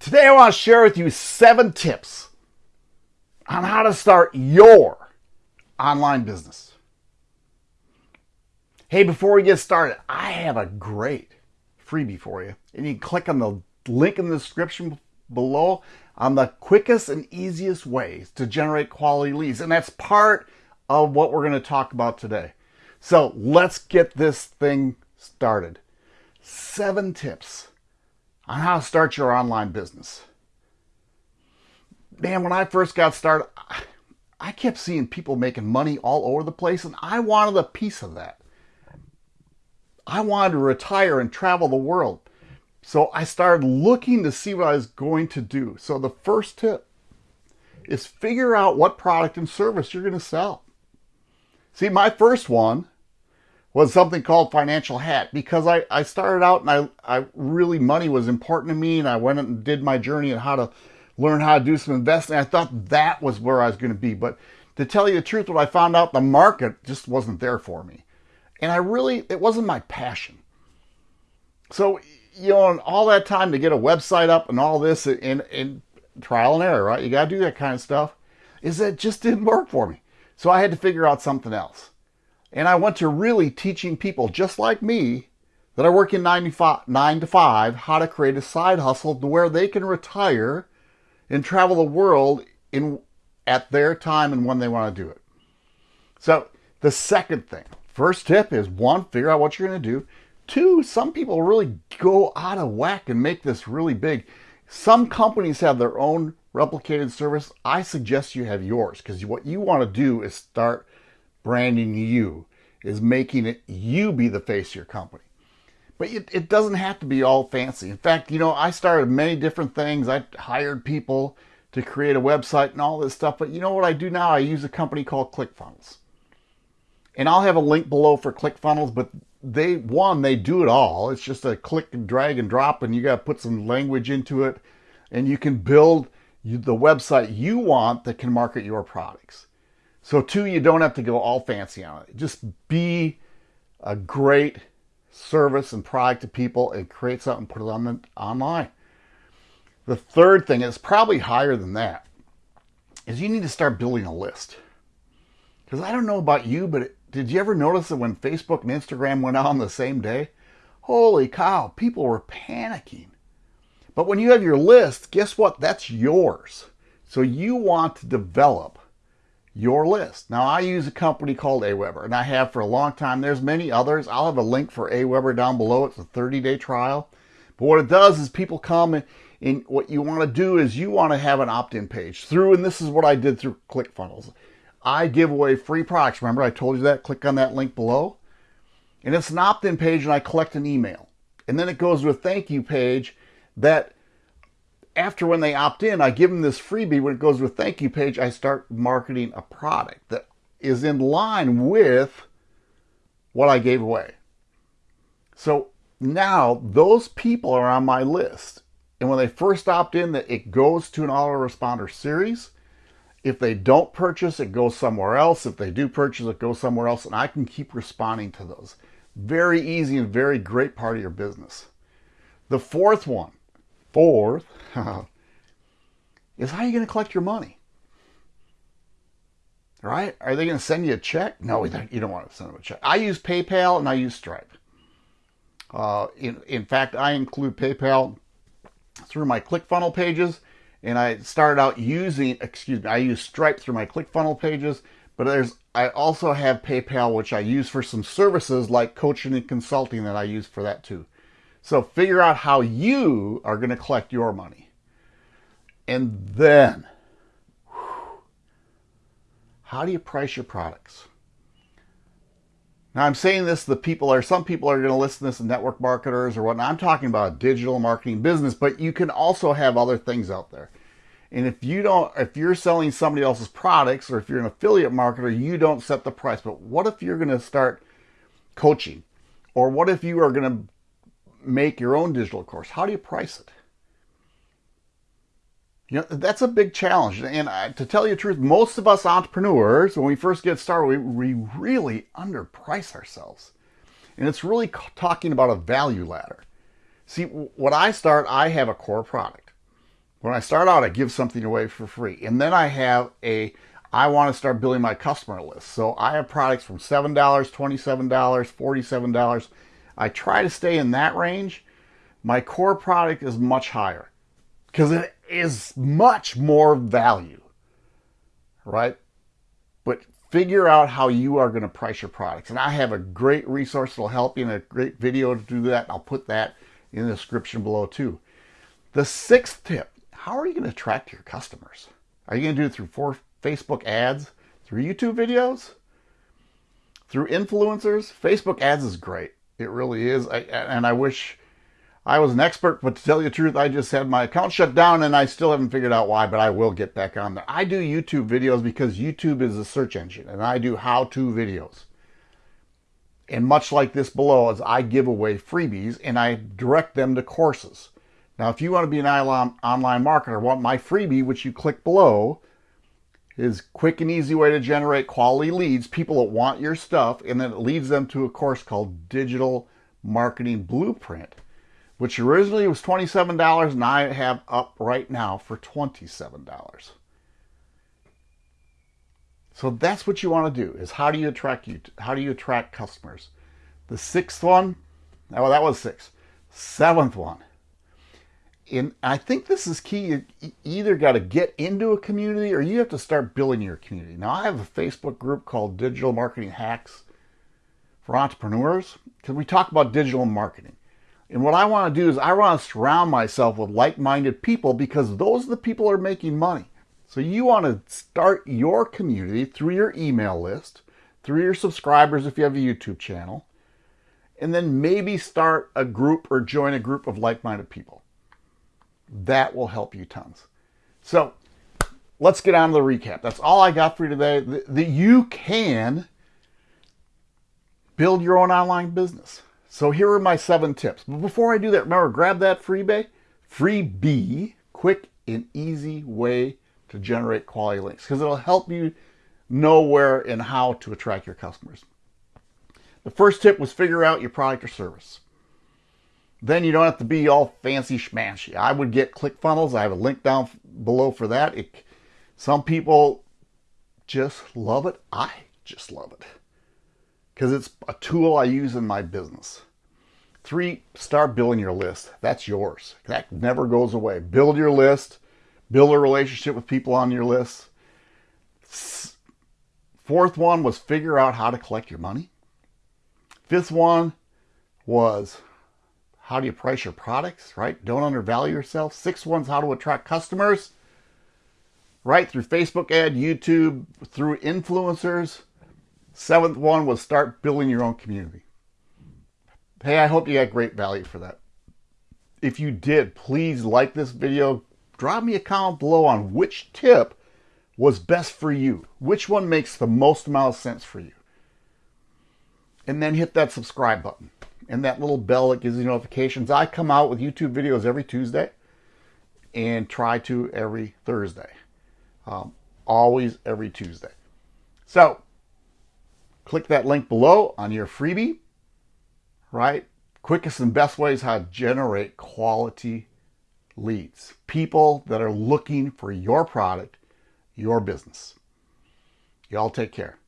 Today I want to share with you seven tips on how to start your online business. Hey, before we get started, I have a great freebie for you. And you can click on the link in the description below on the quickest and easiest ways to generate quality leads. And that's part of what we're going to talk about today. So let's get this thing started. Seven tips on how to start your online business. Man, when I first got started, I kept seeing people making money all over the place, and I wanted a piece of that. I wanted to retire and travel the world. So I started looking to see what I was going to do. So the first tip is figure out what product and service you're going to sell. See, my first one was something called Financial Hat because I, I started out and I, I really, money was important to me and I went and did my journey and how to learn how to do some investing. I thought that was where I was going to be. But to tell you the truth, what I found out, the market just wasn't there for me. And I really, it wasn't my passion. So, you know, all that time to get a website up and all this and, and trial and error, right? You got to do that kind of stuff. Is that just didn't work for me. So I had to figure out something else. And I went to really teaching people just like me that are working 9 to 5 how to create a side hustle to where they can retire and travel the world in at their time and when they want to do it. So the second thing, first tip is one, figure out what you're going to do. Two, some people really go out of whack and make this really big. Some companies have their own replicated service. I suggest you have yours because what you want to do is start branding you, is making it you be the face of your company. But it, it doesn't have to be all fancy. In fact, you know, I started many different things. I hired people to create a website and all this stuff. But you know what I do now? I use a company called ClickFunnels. And I'll have a link below for ClickFunnels, but they, one, they do it all. It's just a click and drag and drop, and you got to put some language into it. And you can build the website you want that can market your products. So, two, you don't have to go all fancy on it. Just be a great service and product to people and create something, put it on the online. The third thing is probably higher than that is you need to start building a list. Because I don't know about you, but it, did you ever notice that when Facebook and Instagram went out on the same day? Holy cow, people were panicking. But when you have your list, guess what? That's yours. So you want to develop your list. Now I use a company called Aweber and I have for a long time. There's many others. I'll have a link for Aweber down below. It's a 30 day trial. But what it does is people come and, and what you want to do is you want to have an opt-in page through, and this is what I did through ClickFunnels. I give away free products. Remember I told you that? Click on that link below. And it's an opt-in page and I collect an email. And then it goes to a thank you page that after when they opt in, I give them this freebie. When it goes a thank you page, I start marketing a product that is in line with what I gave away. So now those people are on my list. And when they first opt in, that it goes to an autoresponder series. If they don't purchase, it goes somewhere else. If they do purchase, it goes somewhere else. And I can keep responding to those. Very easy and very great part of your business. The fourth one Fourth is how are you going to collect your money? Right? Are they going to send you a check? No, you don't want to send them a check. I use PayPal and I use Stripe. Uh, in, in fact, I include PayPal through my ClickFunnel pages, and I started out using, excuse me, I use Stripe through my ClickFunnel pages, but there's I also have PayPal, which I use for some services like coaching and consulting that I use for that too. So figure out how you are going to collect your money. And then, whew, how do you price your products? Now I'm saying this, the people are, some people are going to listen to this, network marketers or whatnot. I'm talking about digital marketing business, but you can also have other things out there. And if you don't, if you're selling somebody else's products or if you're an affiliate marketer, you don't set the price. But what if you're going to start coaching? Or what if you are going to make your own digital course? How do you price it? You know, that's a big challenge. And I, to tell you the truth, most of us entrepreneurs, when we first get started, we, we really underprice ourselves. And it's really talking about a value ladder. See, when I start, I have a core product. When I start out, I give something away for free. And then I have a, I want to start building my customer list. So I have products from $7, $27, $47. I try to stay in that range. My core product is much higher because it is much more value, right? But figure out how you are going to price your products. And I have a great resource that'll help you and a great video to do that. I'll put that in the description below too. The sixth tip, how are you going to attract your customers? Are you going to do it through four Facebook ads, through YouTube videos, through influencers? Facebook ads is great. It really is. I, and I wish I was an expert, but to tell you the truth, I just had my account shut down and I still haven't figured out why, but I will get back on there. I do YouTube videos because YouTube is a search engine and I do how-to videos. And much like this below, is I give away freebies and I direct them to courses. Now, if you want to be an online marketer, want my freebie, which you click below, is quick and easy way to generate quality leads, people that want your stuff, and then it leads them to a course called Digital Marketing Blueprint, which originally was $27 and I have up right now for $27. So that's what you want to do is how do you attract you how do you attract customers? The sixth one, oh that was six. Seventh one. And I think this is key. You either got to get into a community or you have to start building your community. Now I have a Facebook group called Digital Marketing Hacks for Entrepreneurs because we talk about digital marketing. And what I want to do is I want to surround myself with like-minded people because those are the people who are making money. So you want to start your community through your email list, through your subscribers if you have a YouTube channel, and then maybe start a group or join a group of like-minded people. That will help you tons. So let's get on to the recap. That's all I got for you today. That you can build your own online business. So here are my seven tips. But before I do that, remember, grab that freebie, freebie, quick and easy way to generate quality links because it'll help you know where and how to attract your customers. The first tip was figure out your product or service. Then you don't have to be all fancy schmashy. I would get ClickFunnels. I have a link down below for that. It, some people just love it. I just love it because it's a tool I use in my business. Three, start building your list. That's yours. That never goes away. Build your list build a relationship with people on your list. Fourth one was figure out how to collect your money. Fifth one was how do you price your products, right? Don't undervalue yourself. Sixth one's how to attract customers, right? Through Facebook ad, YouTube, through influencers. Seventh one was start building your own community. Hey, I hope you got great value for that. If you did, please like this video, drop me a comment below on which tip was best for you. Which one makes the most amount of sense for you? And then hit that subscribe button and that little bell that gives you notifications. I come out with YouTube videos every Tuesday and try to every Thursday. Um, always every Tuesday. So click that link below on your freebie, right? Quickest and best ways how to generate quality leads, people that are looking for your product, your business. Y'all take care.